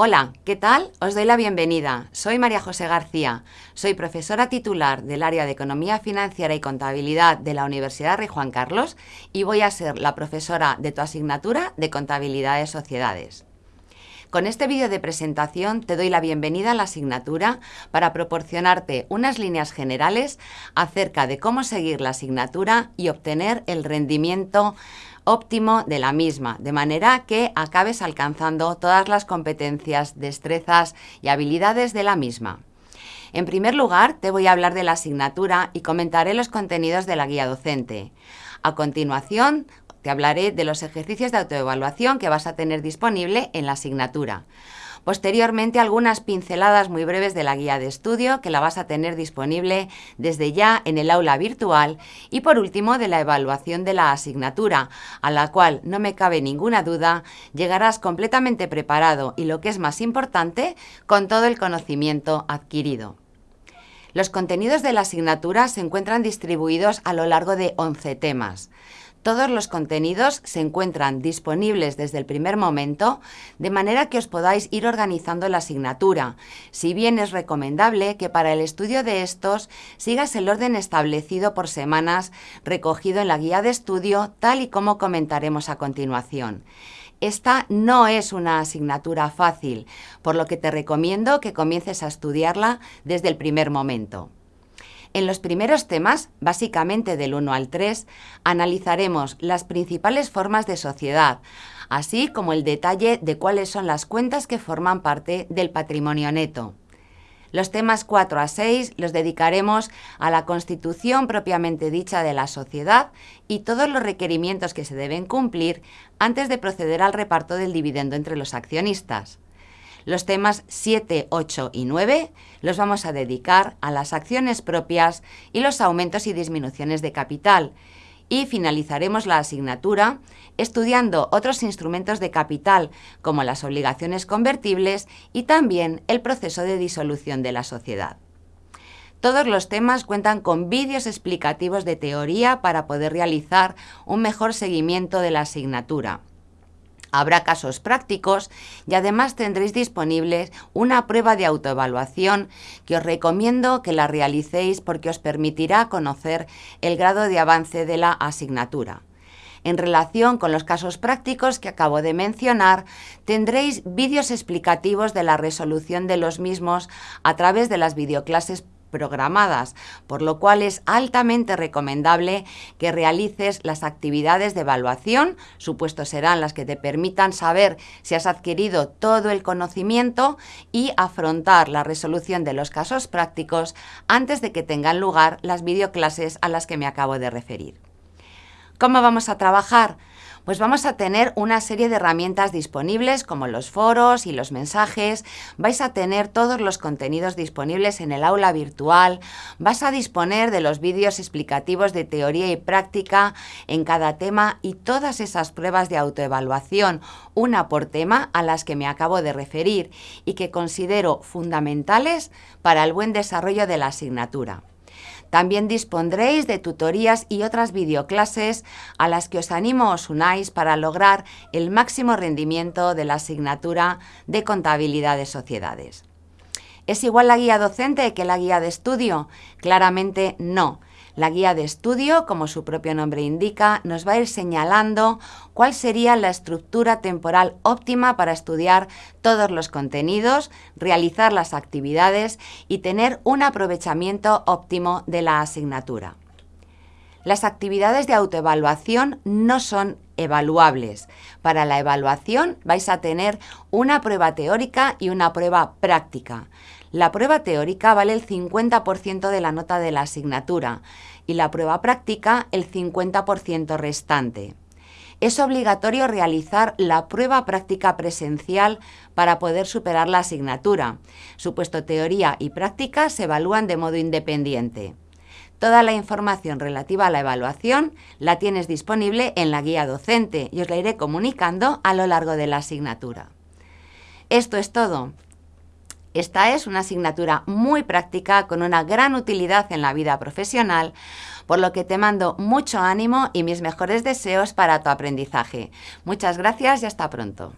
Hola, ¿qué tal? Os doy la bienvenida. Soy María José García. Soy profesora titular del área de Economía Financiera y Contabilidad de la Universidad Rey Juan Carlos y voy a ser la profesora de tu asignatura de Contabilidad de Sociedades. Con este vídeo de presentación te doy la bienvenida a la asignatura para proporcionarte unas líneas generales acerca de cómo seguir la asignatura y obtener el rendimiento óptimo de la misma, de manera que acabes alcanzando todas las competencias, destrezas y habilidades de la misma. En primer lugar, te voy a hablar de la asignatura y comentaré los contenidos de la guía docente. A continuación, te hablaré de los ejercicios de autoevaluación que vas a tener disponible en la asignatura. Posteriormente, algunas pinceladas muy breves de la guía de estudio que la vas a tener disponible desde ya en el aula virtual y por último de la evaluación de la asignatura, a la cual no me cabe ninguna duda, llegarás completamente preparado y lo que es más importante, con todo el conocimiento adquirido. Los contenidos de la asignatura se encuentran distribuidos a lo largo de 11 temas. Todos los contenidos se encuentran disponibles desde el primer momento, de manera que os podáis ir organizando la asignatura, si bien es recomendable que para el estudio de estos sigas el orden establecido por semanas recogido en la guía de estudio, tal y como comentaremos a continuación. Esta no es una asignatura fácil, por lo que te recomiendo que comiences a estudiarla desde el primer momento. En los primeros temas, básicamente del 1 al 3, analizaremos las principales formas de sociedad, así como el detalle de cuáles son las cuentas que forman parte del patrimonio neto. Los temas 4 a 6 los dedicaremos a la constitución propiamente dicha de la sociedad y todos los requerimientos que se deben cumplir antes de proceder al reparto del dividendo entre los accionistas. Los temas 7, 8 y 9 los vamos a dedicar a las acciones propias y los aumentos y disminuciones de capital. Y finalizaremos la asignatura estudiando otros instrumentos de capital como las obligaciones convertibles y también el proceso de disolución de la sociedad. Todos los temas cuentan con vídeos explicativos de teoría para poder realizar un mejor seguimiento de la asignatura. Habrá casos prácticos y además tendréis disponibles una prueba de autoevaluación que os recomiendo que la realicéis porque os permitirá conocer el grado de avance de la asignatura. En relación con los casos prácticos que acabo de mencionar, tendréis vídeos explicativos de la resolución de los mismos a través de las videoclases programadas, por lo cual es altamente recomendable que realices las actividades de evaluación, supuestos serán las que te permitan saber si has adquirido todo el conocimiento y afrontar la resolución de los casos prácticos antes de que tengan lugar las videoclases a las que me acabo de referir. ¿Cómo vamos a trabajar? Pues vamos a tener una serie de herramientas disponibles como los foros y los mensajes, vais a tener todos los contenidos disponibles en el aula virtual, vas a disponer de los vídeos explicativos de teoría y práctica en cada tema y todas esas pruebas de autoevaluación, una por tema a las que me acabo de referir y que considero fundamentales para el buen desarrollo de la asignatura. También dispondréis de tutorías y otras videoclases a las que os animo os unáis para lograr el máximo rendimiento de la asignatura de contabilidad de sociedades. ¿Es igual la guía docente que la guía de estudio? Claramente no. La guía de estudio, como su propio nombre indica, nos va a ir señalando cuál sería la estructura temporal óptima para estudiar todos los contenidos, realizar las actividades y tener un aprovechamiento óptimo de la asignatura. Las actividades de autoevaluación no son evaluables. Para la evaluación vais a tener una prueba teórica y una prueba práctica. La prueba teórica vale el 50% de la nota de la asignatura y la prueba práctica el 50% restante. Es obligatorio realizar la prueba práctica presencial para poder superar la asignatura. Supuesto teoría y práctica se evalúan de modo independiente. Toda la información relativa a la evaluación la tienes disponible en la guía docente y os la iré comunicando a lo largo de la asignatura. Esto es todo. Esta es una asignatura muy práctica con una gran utilidad en la vida profesional, por lo que te mando mucho ánimo y mis mejores deseos para tu aprendizaje. Muchas gracias y hasta pronto.